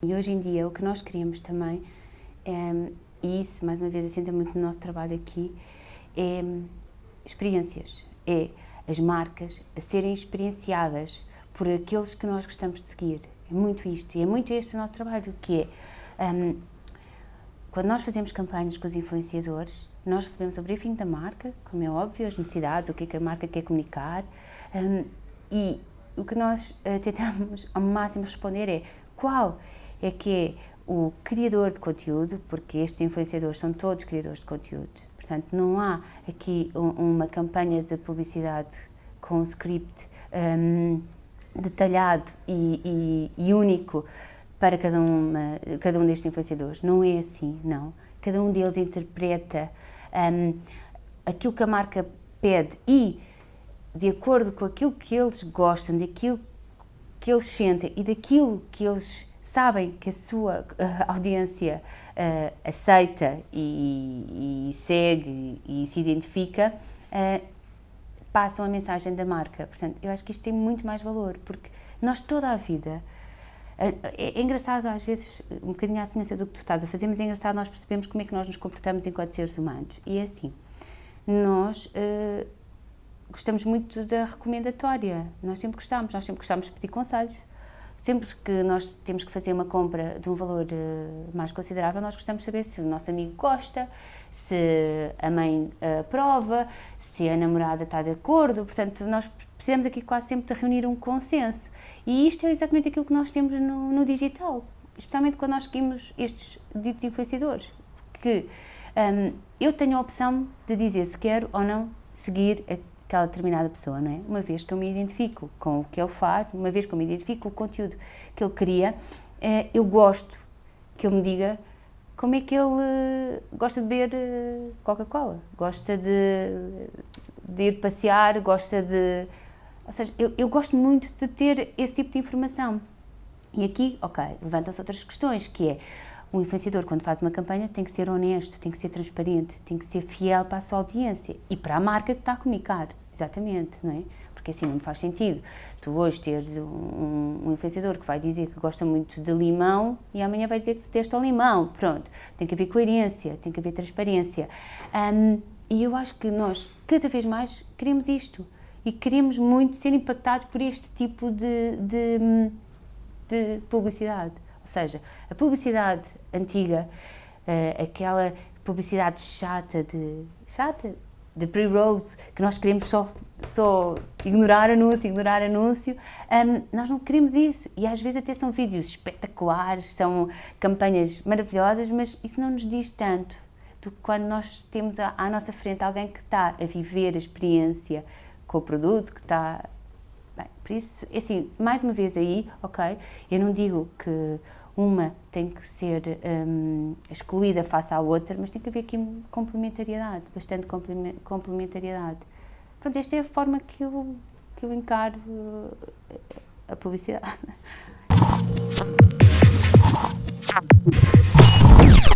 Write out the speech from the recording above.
E hoje em dia o que nós queremos também, é, e isso mais uma vez assenta muito no nosso trabalho aqui, é experiências, é as marcas a serem experienciadas por aqueles que nós gostamos de seguir. É muito isto, e é muito este o nosso trabalho, que é, um, quando nós fazemos campanhas com os influenciadores, nós recebemos o briefing da marca, como é óbvio, as necessidades, o que é que a marca quer comunicar, um, e o que nós uh, tentamos ao máximo responder é qual é que é o criador de conteúdo, porque estes influenciadores são todos criadores de conteúdo, portanto não há aqui um, uma campanha de publicidade com um script um, detalhado e, e, e, único para cada, uma, cada um destes influenciadores, não é assim, não. Cada um deles interpreta um, aquilo que a marca pede e de acordo com aquilo que eles gostam, daquilo que eles sentem e daquilo que eles sabem que a sua uh, audiência uh, aceita e, e, segue e se identifica, uh, passam a mensagem da marca. Portanto, eu acho que isto tem muito mais valor, porque nós toda a vida, é, é engraçado às vezes, um bocadinho à semelhança do que tu estás a fazer, mas é engraçado nós percebemos como é que nós nos comportamos enquanto seres humanos. E é assim, nós gostamos muito da recomendatória, nós sempre gostamos, nós sempre gostamos de pedir conselhos, Sempre que nós temos que fazer uma compra de um valor uh, mais considerável, nós gostamos de saber se o nosso amigo gosta, se a mãe uh, aprova, se a namorada está de acordo, portanto, nós precisamos aqui quase sempre de reunir um consenso. E isto é exatamente aquilo que nós temos no, no digital, especialmente quando nós seguimos estes ditos influenciadores, que um, eu tenho a opção de dizer se quero ou não seguir aquela determinada pessoa, não é? Uma vez que eu me identifico com o que ele faz, uma vez que eu me identifico com o conteúdo que ele cria, é, eu gosto que ele me diga como é que ele gosta de beber eh, Coca-Cola, gosta de, de, ir passear, gosta de... Ou seja, eu, eu gosto muito de ter esse tipo de informação. E aqui, ok, levantam-se outras questões, que é, um influenciador, quando faz uma campanha, tem que ser honesto, tem que ser transparente, tem que ser fiel para a sua audiência e para a marca que está a comunicar. Exatamente, não é? Porque assim não faz sentido. Tu hoje teres um, um influenciador que vai dizer que gosta muito de limão e amanhã vai dizer que detesta o limão. Pronto, tem que haver coerência, tem que haver transparência. Um, e eu acho que nós, cada vez mais, queremos isto. E queremos muito ser impactados por este tipo de, de, de publicidade. Ou seja, a publicidade antiga, uh, aquela publicidade chata de... chata? de pre-rolls, que nós queremos só, só ignorar anúncio, ignorar anúncio, um, nós não queremos isso. E às vezes até são vídeos espetaculares, são campanhas maravilhosas, mas isso não nos diz tanto do que quando nós temos à, à nossa frente alguém que está a viver a experiência com o produto, que está... Por isso, é assim, mais uma vez aí, ok, eu não digo que uma tem que ser um, excluída face à outra, mas tem que haver aqui complementariedade, bastante complementariedade. Pronto, esta é a forma que eu, que eu encaro uh, a publicidade.